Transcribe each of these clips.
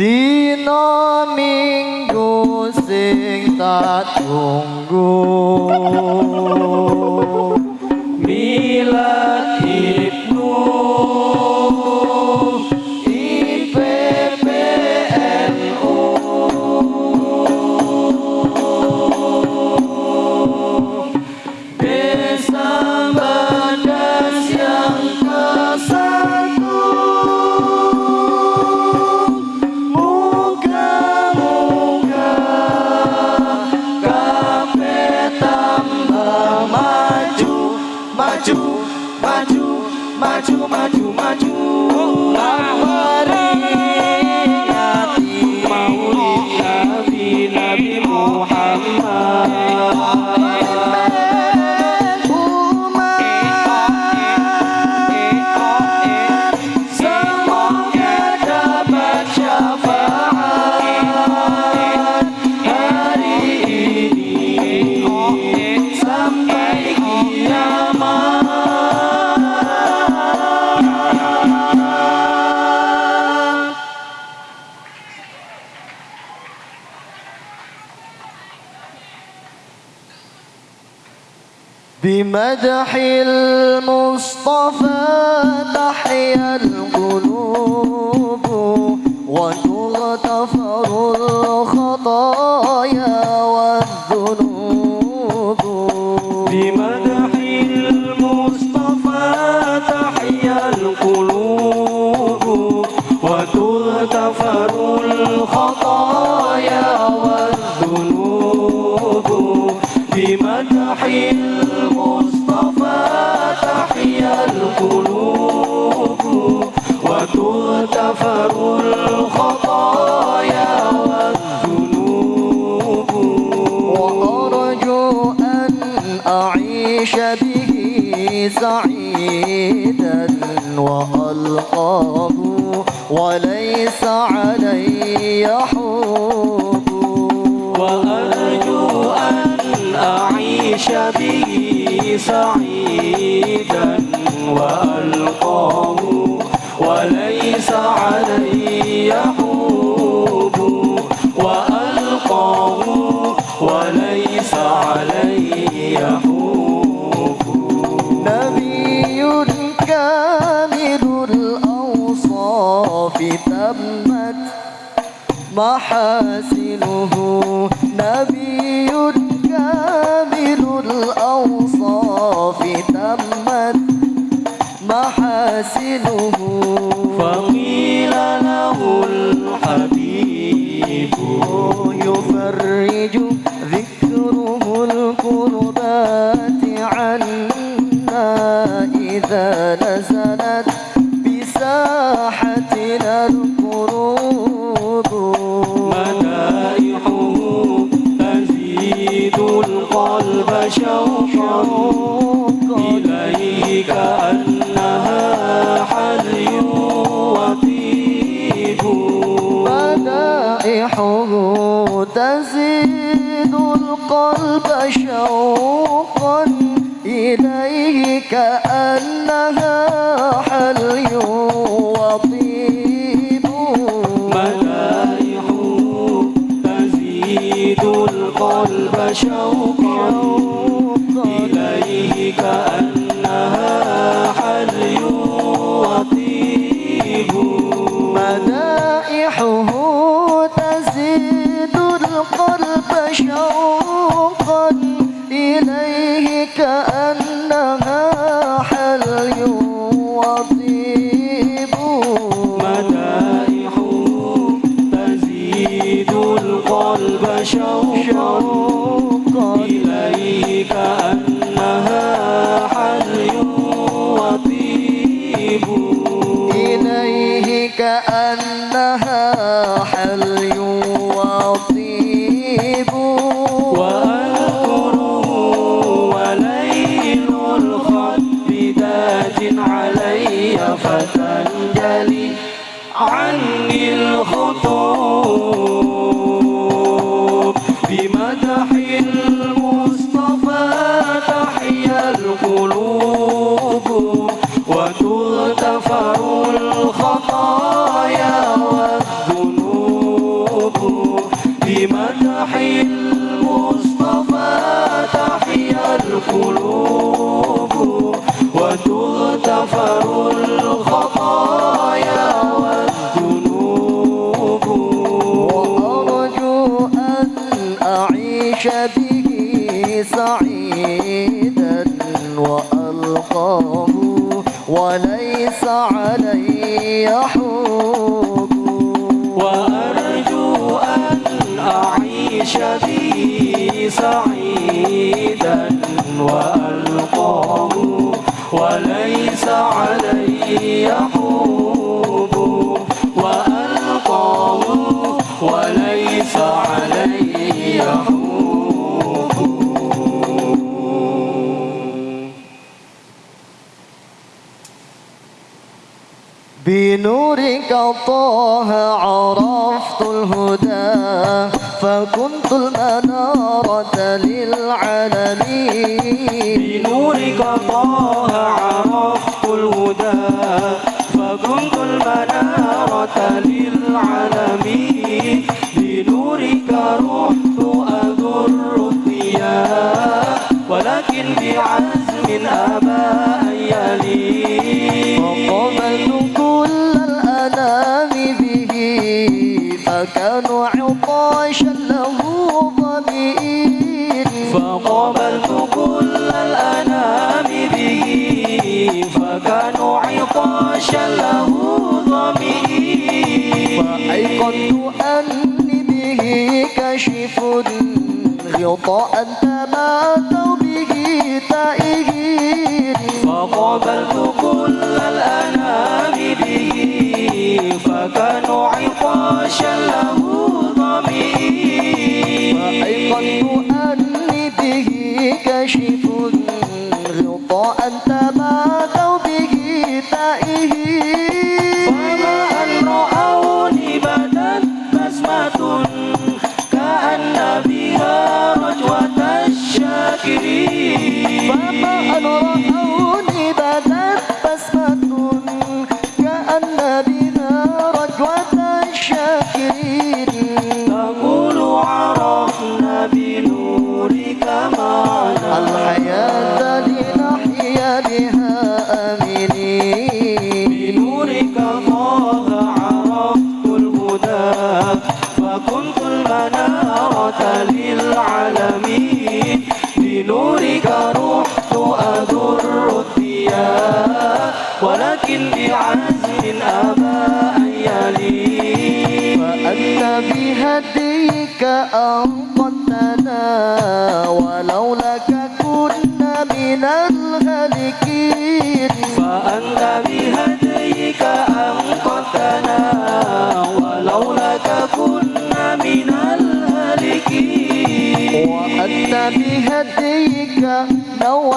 Dino minggu sing tak tunggu. بالمصطفى تحيا القلوب وتغتفر الخطايا. به سعيدا وألقاه وليس علي حب وأرجو أن أعيش به سعيدا وألقاه وليس علي حب الحب تمت محاسنه نبي كامل الأوصاف تمت محاسنه. فقيل له الحبيب يفرج القلب شوقا إليك أنها حلي وطيب. بدائحه تزيد القلب شوقا إليك أنها 有。تنجلي عني الخطوب. بمدح المصطفى تحيا القلوب وتغتفر الخطايا. أعيش به سعيدا وألقاه وليس علي حب وأرجو أن أعيش به سعيدا وألقاه وليس علي حب بنورك طه عرفت الهدى فكنت المنارة للعالمين. بنورك طه عرفت الهدى فكنت المنارة للعالمين. فقبلت كل الأنام به فكانوا عطاشا له ضمير. فأيقنت أني به كشف غطاء تماتوا به تائهين فقبلت كل الأنام به فكانوا عطاشا له ضمير. فأيقنت ولكن بعزم أن يلين فأنت بهديك أنقذتنا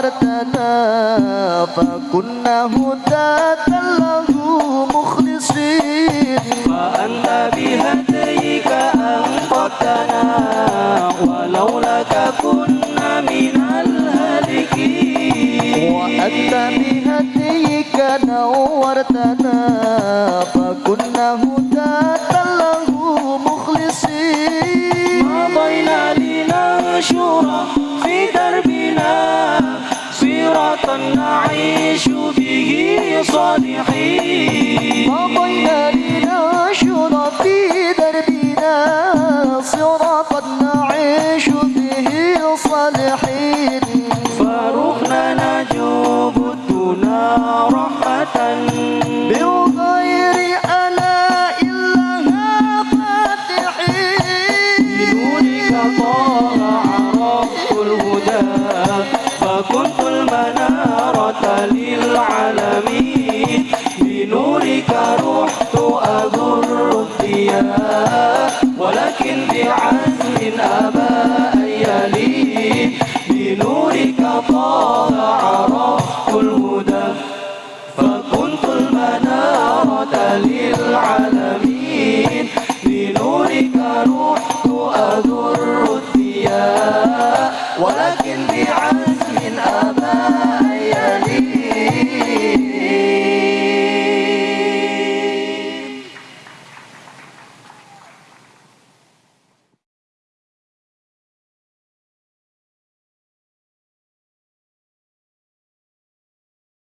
نورتنا فكنا هداة له مخلصين. فأنت بهديك أنقذتنا ولولاك كنا من الهالكين وأنت بهديك نورتنا نعيش به صالحين. لكن بعزم أبا يليه